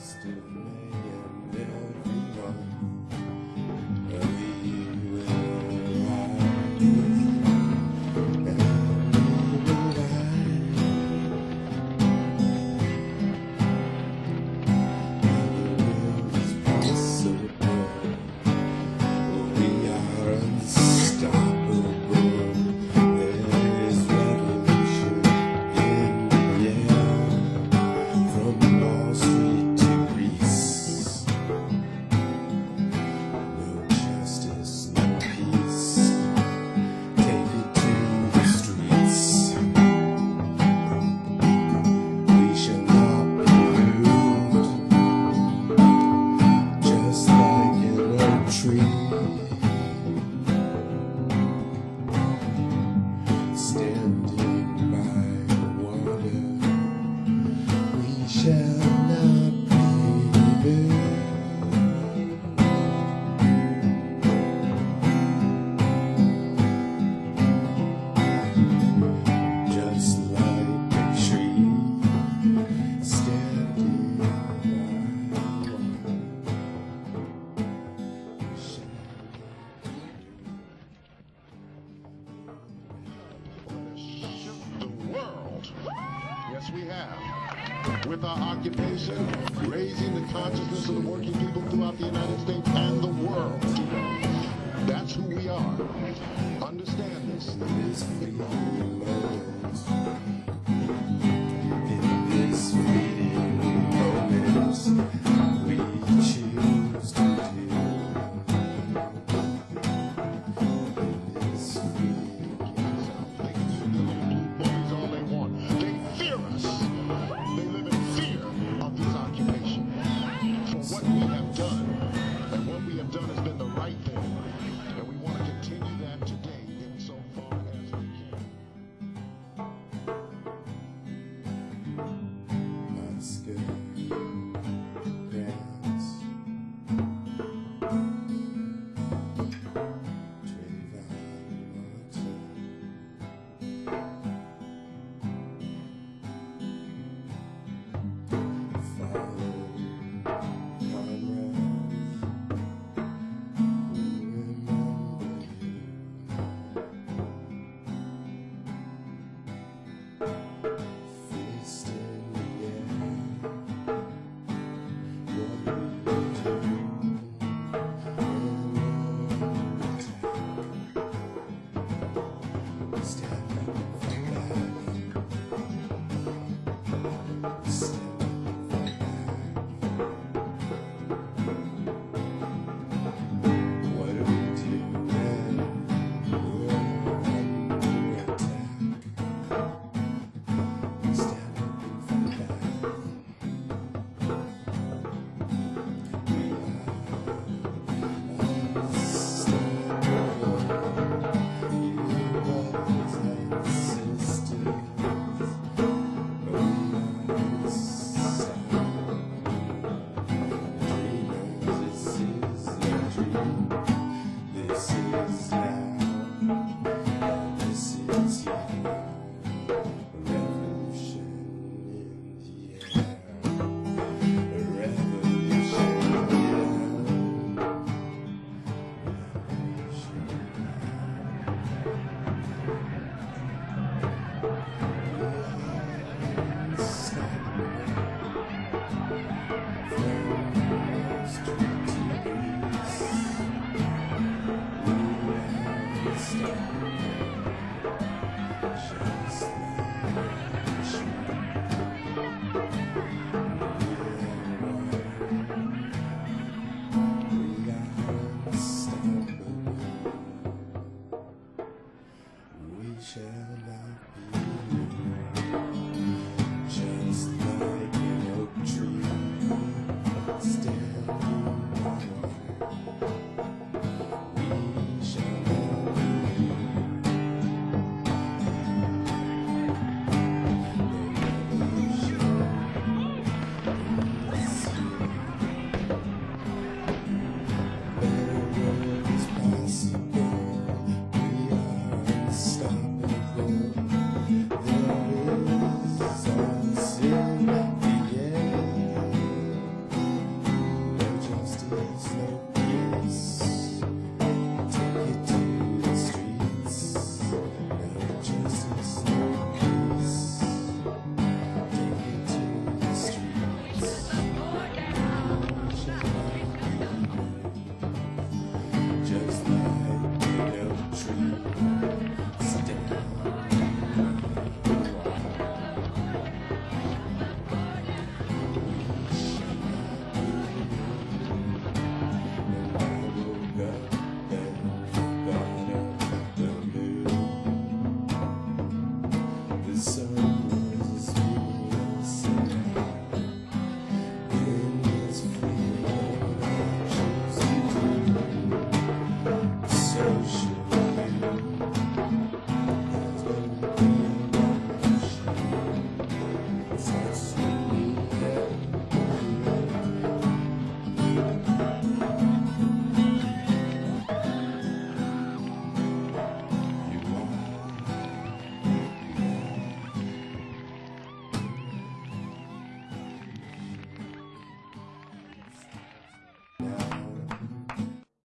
still remain. tree. Standing by the water, we shall. with our occupation, raising the consciousness of the working people throughout the United States and the world. share.